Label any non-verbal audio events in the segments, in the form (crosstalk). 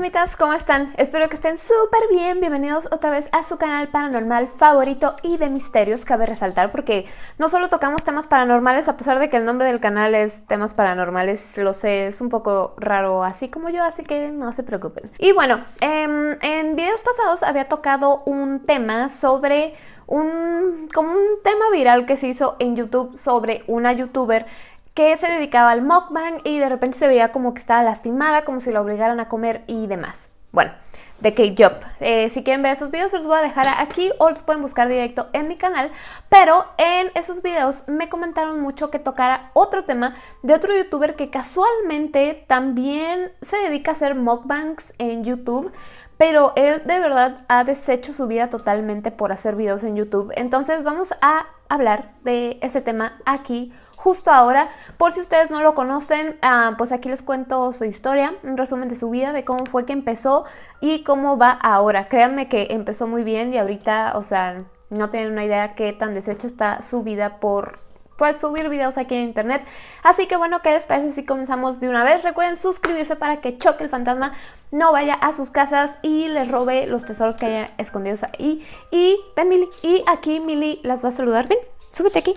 fantasmitas, ¿cómo están? Espero que estén súper bien, bienvenidos otra vez a su canal paranormal favorito y de misterios, cabe resaltar, porque no solo tocamos temas paranormales, a pesar de que el nombre del canal es temas paranormales, lo sé, es un poco raro así como yo, así que no se preocupen. Y bueno, em, en videos pasados había tocado un tema sobre un, como un tema viral que se hizo en YouTube sobre una youtuber que se dedicaba al mukbang y de repente se veía como que estaba lastimada, como si la obligaran a comer y demás. Bueno, de K-Job. Eh, si quieren ver esos videos, los voy a dejar aquí o los pueden buscar directo en mi canal. Pero en esos videos me comentaron mucho que tocara otro tema de otro youtuber que casualmente también se dedica a hacer mukbangs en YouTube. Pero él de verdad ha deshecho su vida totalmente por hacer videos en YouTube. Entonces vamos a hablar de ese tema aquí justo ahora. Por si ustedes no lo conocen, ah, pues aquí les cuento su historia, un resumen de su vida, de cómo fue que empezó y cómo va ahora. Créanme que empezó muy bien y ahorita, o sea, no tienen una idea qué tan deshecha está su vida por pues subir videos aquí en internet. Así que bueno, ¿qué les parece si comenzamos de una vez? Recuerden suscribirse para que Choque el Fantasma no vaya a sus casas y les robe los tesoros que hayan escondidos ahí. Y ven Mili, y aquí Mili las va a saludar. Ven, súbete aquí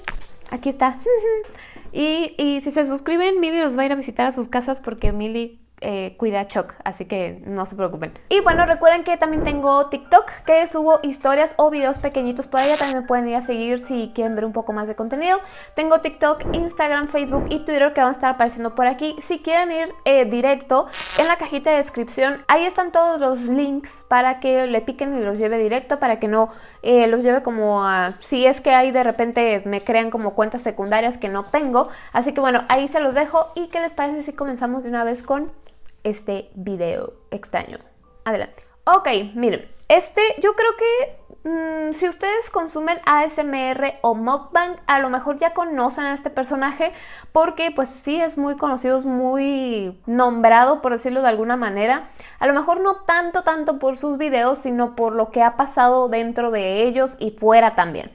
aquí está. (laughs) y, y, si se suscriben, Mili los va a ir a visitar a sus casas porque Mili eh, cuida a Chuck, así que no se preocupen. Y bueno, recuerden que también tengo TikTok, que subo historias o videos pequeñitos por allá, también me pueden ir a seguir si quieren ver un poco más de contenido. Tengo TikTok, Instagram, Facebook y Twitter que van a estar apareciendo por aquí. Si quieren ir eh, directo, en la cajita de descripción, ahí están todos los links para que le piquen y los lleve directo, para que no eh, los lleve como a... Si es que ahí de repente me crean como cuentas secundarias que no tengo. Así que bueno, ahí se los dejo y ¿qué les parece si comenzamos de una vez con este video extraño. Adelante. Ok, miren, este yo creo que mm, si ustedes consumen ASMR o mukbang, a lo mejor ya conocen a este personaje porque pues sí es muy conocido, es muy nombrado por decirlo de alguna manera. A lo mejor no tanto, tanto por sus videos, sino por lo que ha pasado dentro de ellos y fuera también.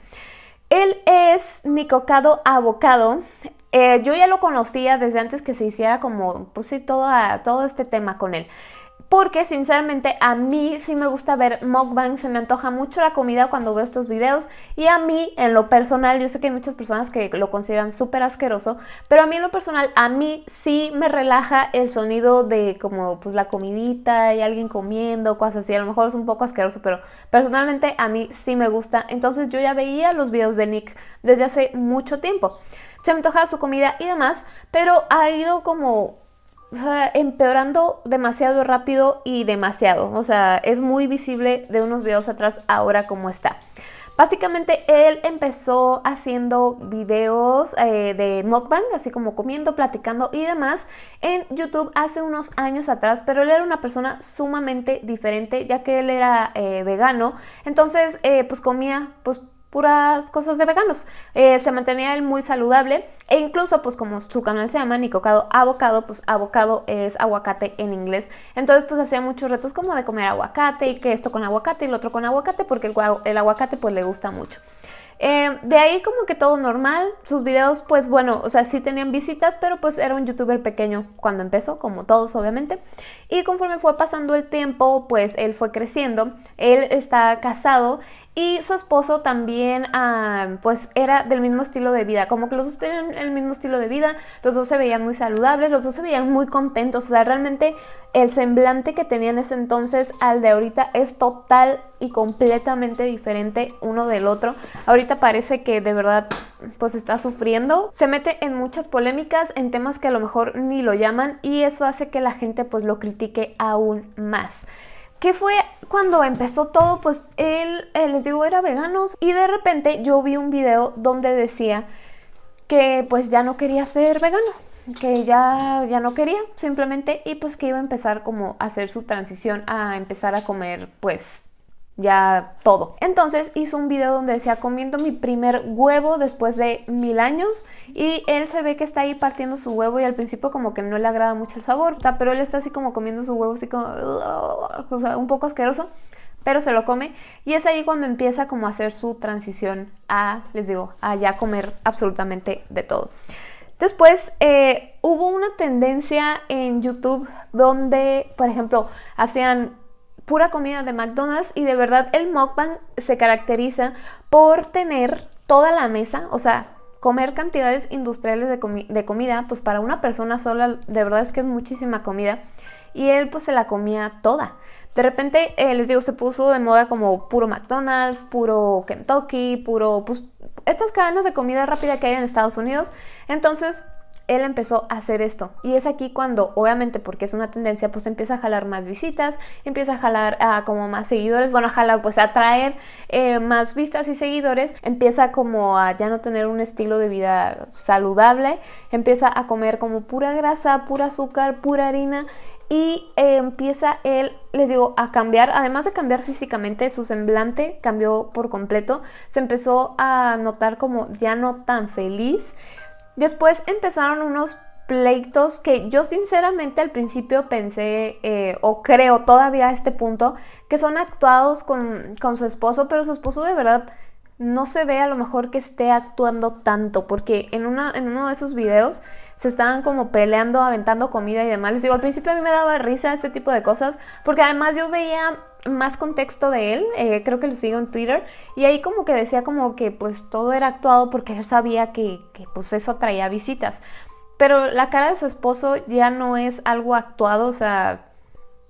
Él es Nicocado Avocado, eh, yo ya lo conocía desde antes que se hiciera como, pues todo, todo este tema con él. Porque sinceramente a mí sí me gusta ver mukbang, se me antoja mucho la comida cuando veo estos videos y a mí en lo personal, yo sé que hay muchas personas que lo consideran súper asqueroso, pero a mí en lo personal, a mí sí me relaja el sonido de como pues la comidita y alguien comiendo, cosas así, a lo mejor es un poco asqueroso, pero personalmente a mí sí me gusta, entonces yo ya veía los videos de Nick desde hace mucho tiempo. Se me antojaba su comida y demás, pero ha ido como empeorando demasiado rápido y demasiado. O sea, es muy visible de unos videos atrás ahora como está. Básicamente él empezó haciendo videos eh, de mukbang, así como comiendo, platicando y demás en YouTube hace unos años atrás, pero él era una persona sumamente diferente ya que él era eh, vegano, entonces eh, pues comía pues puras cosas de veganos. Eh, se mantenía él muy saludable e incluso pues como su canal se llama Nicocado Avocado, pues avocado es aguacate en inglés. Entonces pues hacía muchos retos como de comer aguacate y que esto con aguacate y lo otro con aguacate porque el, aguacate pues le gusta mucho. Eh, de ahí como que todo normal, sus videos pues bueno, o sea, sí tenían visitas, pero pues era un youtuber pequeño cuando empezó, como todos obviamente. Y conforme fue pasando el tiempo, pues él fue creciendo, él está casado y su esposo también ah, pues era del mismo estilo de vida, como que los dos tenían el mismo estilo de vida, los dos se veían muy saludables, los dos se veían muy contentos, o sea, realmente el semblante que tenían ese entonces al de ahorita es total y completamente diferente uno del otro. Ahorita parece que de verdad pues está sufriendo, se mete en muchas polémicas, en temas que a lo mejor ni lo llaman y eso hace que la gente pues lo critique aún más. ¿Qué fue cuando empezó todo? Pues él, eh, les digo, era vegano y de repente yo vi un video donde decía que pues ya no quería ser vegano, que ya, ya no quería simplemente y pues que iba a empezar como a hacer su transición a empezar a comer pues ya todo. Entonces hizo un video donde decía comiendo mi primer huevo después de mil años y él se ve que está ahí partiendo su huevo y al principio como que no le agrada mucho el sabor, pero él está así como comiendo su huevo así como, o sea, un poco asqueroso, pero se lo come y es ahí cuando empieza como a hacer su transición a, les digo, a ya comer absolutamente de todo. Después eh, hubo una tendencia en YouTube donde, por ejemplo, hacían pura comida de McDonald's y de verdad el mukbang se caracteriza por tener toda la mesa, o sea, comer cantidades industriales de, comida, pues para una persona sola de verdad es que es muchísima comida y él pues se la comía toda. De repente, eh, les digo, se puso de moda como puro McDonald's, puro Kentucky, puro, pues estas cadenas de comida rápida que hay en Estados Unidos. Entonces, él empezó a hacer esto. Y es aquí cuando, obviamente, porque es una tendencia, pues empieza a jalar más visitas, empieza a jalar como más seguidores, bueno, a jalar, pues a atraer eh, más vistas y seguidores, empieza como a ya no tener un estilo de vida saludable, empieza a comer como pura grasa, pura azúcar, pura harina y eh, empieza él, les digo, a cambiar, además de cambiar físicamente, su semblante cambió por completo, se empezó a notar como ya no tan feliz, Después empezaron unos pleitos que yo sinceramente al principio pensé, eh, o creo todavía a este punto, que son actuados con, con su esposo, pero su esposo de verdad no se ve a lo mejor que esté actuando tanto, porque en, una, en uno de esos videos se estaban como peleando, aventando comida y demás. Les digo, al principio a mí me daba risa este tipo de cosas, porque además yo veía más contexto de él, eh, creo que lo sigo en Twitter, y ahí como que decía como que pues todo era actuado porque él sabía que, que pues eso traía visitas. Pero la cara de su esposo ya no es algo actuado, o sea,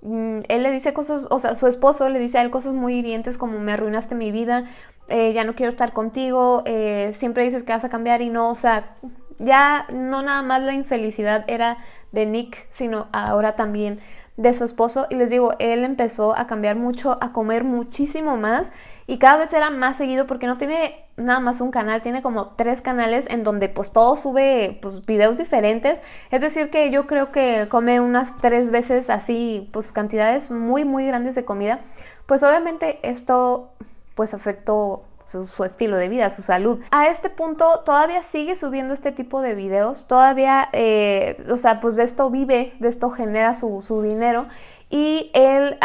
mm, él le dice cosas, o sea, su esposo le dice a él cosas muy hirientes como me arruinaste mi vida, eh, ya no quiero estar contigo, eh, siempre dices que vas a cambiar y no, o sea, ya no nada más la infelicidad era de Nick, sino ahora también de su esposo. Y les digo, él empezó a cambiar mucho, a comer muchísimo más y cada vez era más seguido porque no tiene nada más un canal, tiene como tres canales en donde pues todo sube pues videos diferentes. Es decir que yo creo que come unas tres veces así pues cantidades muy muy grandes de comida. Pues obviamente esto pues afectó su, estilo de vida, su salud. A este punto todavía sigue subiendo este tipo de videos, todavía, eh, o sea, pues de esto vive, de esto genera su, dinero. Y él,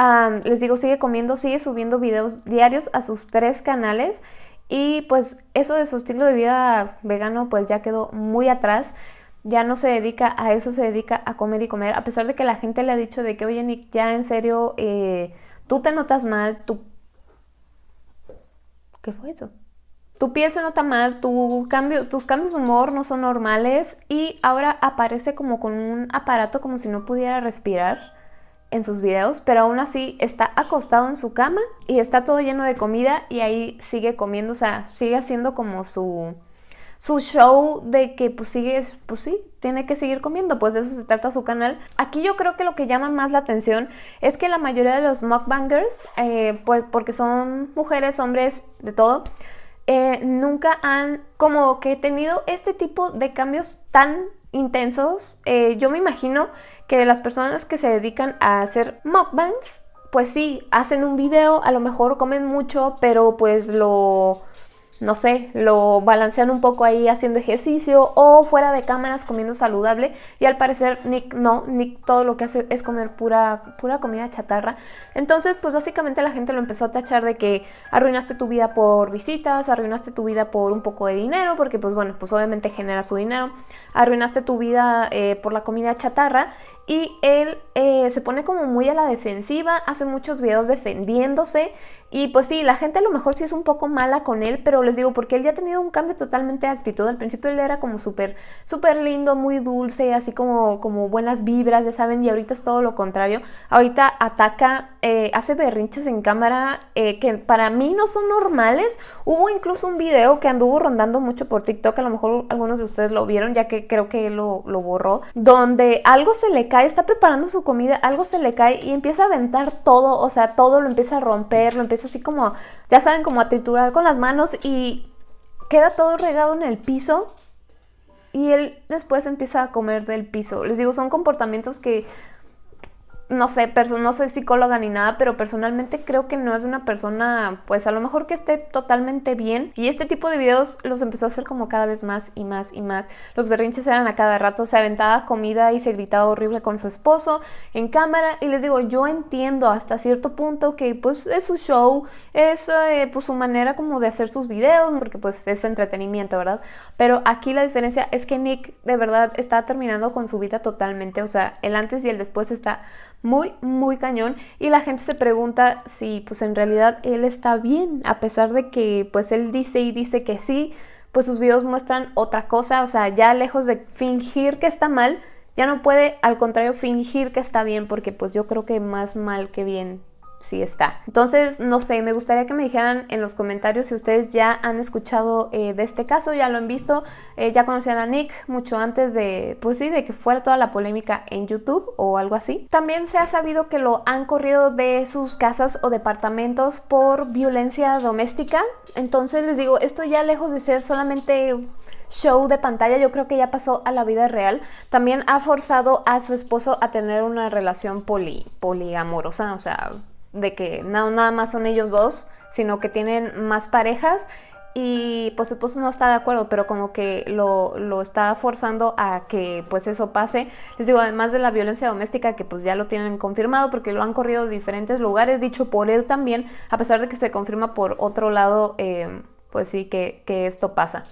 les digo, sigue comiendo, sigue subiendo videos diarios a sus tres canales. Y pues eso de su estilo de vida vegano pues ya quedó muy atrás. Ya no se dedica a eso, se dedica a comer y comer. A pesar de que la gente le ha dicho de que, oye Nick, ya en serio, eh, tú te notas mal, tú ¿Qué fue eso? Tu piel se nota mal, tu cambio, tus cambios de humor no son normales y ahora aparece como con un aparato como si no pudiera respirar en sus videos, pero aún así está acostado en su cama y está todo lleno de comida y ahí sigue comiendo, o sea, sigue haciendo como su, su show de que pues sigue, pues sí, tiene que seguir comiendo, pues de eso se trata su canal. Aquí yo creo que lo que llama más la atención es que la mayoría de los mukbangers, eh, pues porque son mujeres, hombres, de todo, eh, nunca han como que tenido este tipo de cambios tan intensos. Eh, yo me imagino que las personas que se dedican a hacer mukbangs, pues sí, hacen un video, a lo mejor comen mucho, pero pues lo no sé, lo balancean un poco ahí haciendo ejercicio o fuera de cámaras comiendo saludable. Y al parecer Nick no, Nick todo lo que hace es comer pura, pura comida chatarra. Entonces pues básicamente la gente lo empezó a tachar de que arruinaste tu vida por visitas, arruinaste tu vida por un poco de dinero, porque pues bueno, pues obviamente genera su dinero, arruinaste tu vida eh, por la comida chatarra y él eh, se pone como muy a la defensiva, hace muchos videos defendiéndose y pues sí, la gente a lo mejor sí es un poco mala con él, pero les digo, porque él ya ha tenido un cambio totalmente de actitud. Al principio él era como súper, súper lindo, muy dulce, así como, como buenas vibras, ya saben, y ahorita es todo lo contrario. Ahorita ataca, eh, hace berrinches en cámara eh, que para mí no son normales. Hubo incluso un video que anduvo rondando mucho por TikTok, a lo mejor algunos de ustedes lo vieron, ya que creo que él lo, lo borró, donde algo se le está preparando su comida, algo se le cae y empieza a aventar todo, o sea, todo lo empieza a romper, lo empieza así como, ya saben, como a triturar con las manos y queda todo regado en el piso y él después empieza a comer del piso. Les digo, son comportamientos que no sé, no soy psicóloga ni nada, pero personalmente creo que no es una persona, pues a lo mejor que esté totalmente bien. Y este tipo de videos los empezó a hacer como cada vez más y más y más. Los berrinches eran a cada rato, se aventaba comida y se gritaba horrible con su esposo en cámara. Y les digo, yo entiendo hasta cierto punto que pues es su show, es eh, pues su manera como de hacer sus videos, porque pues es entretenimiento, ¿verdad? Pero aquí la diferencia es que Nick de verdad está terminando con su vida totalmente, o sea, el antes y el después está muy, muy cañón. Y la gente se pregunta si pues en realidad él está bien, a pesar de que pues él dice y dice que sí, pues sus videos muestran otra cosa, o sea, ya lejos de fingir que está mal, ya no puede al contrario fingir que está bien porque pues yo creo que más mal que bien sí está. Entonces, no sé, me gustaría que me dijeran en los comentarios si ustedes ya han escuchado eh, de este caso, ya lo han visto, eh, ya conocían a Nick mucho antes de, pues sí, de que fuera toda la polémica en YouTube o algo así. También se ha sabido que lo han corrido de sus casas o departamentos por violencia doméstica. Entonces les digo, esto ya lejos de ser solamente show de pantalla, yo creo que ya pasó a la vida real. También ha forzado a su esposo a tener una relación poli, poliamorosa, o sea, de que no nada más son ellos dos, sino que tienen más parejas y pues su esposo no está de acuerdo, pero como que lo, lo, está forzando a que pues eso pase. Les digo, además de la violencia doméstica que pues ya lo tienen confirmado porque lo han corrido de diferentes lugares, dicho por él también, a pesar de que se confirma por otro lado, eh, pues sí que, esto pasa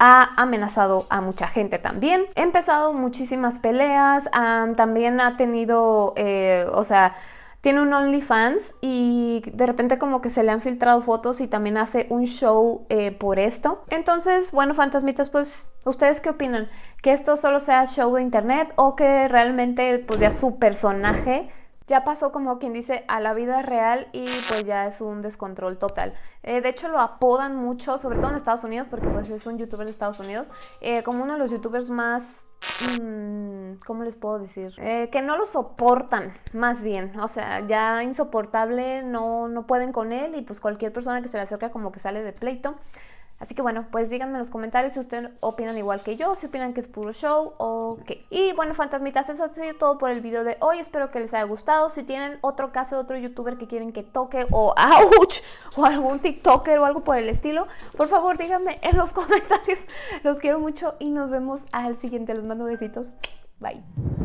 ha amenazado a mucha gente también. Ha empezado muchísimas peleas, también ha tenido, eh, o sea, tiene un OnlyFans y de repente como que se le han filtrado fotos y también hace un show eh, por esto. Entonces, bueno, fantasmitas, pues, ¿ustedes qué opinan? ¿Que esto solo sea show de internet o que realmente pues ya su personaje ya pasó como quien dice a la vida real y pues ya es un descontrol total. Eh, de hecho lo apodan mucho, sobre todo en Estados Unidos, porque pues es un youtuber de Estados Unidos, eh, como uno de los youtubers más ¿Cómo les puedo decir? Eh, que no lo soportan, más bien. O sea, ya insoportable, no, no pueden con él y pues cualquier persona que se le acerca como que sale de pleito. Así que bueno, pues díganme en los comentarios si ustedes opinan igual que yo, si opinan que es puro show o qué. Y bueno, fantasmitas, eso ha sido todo por el video de hoy. Espero que les haya gustado. Si tienen otro caso de otro youtuber que quieren que toque o (laughs) ¡ouch! o algún tiktoker o algo por el estilo, por favor díganme en los (laughs) comentarios. Los quiero mucho y nos vemos al siguiente. Les mando besitos. Bye.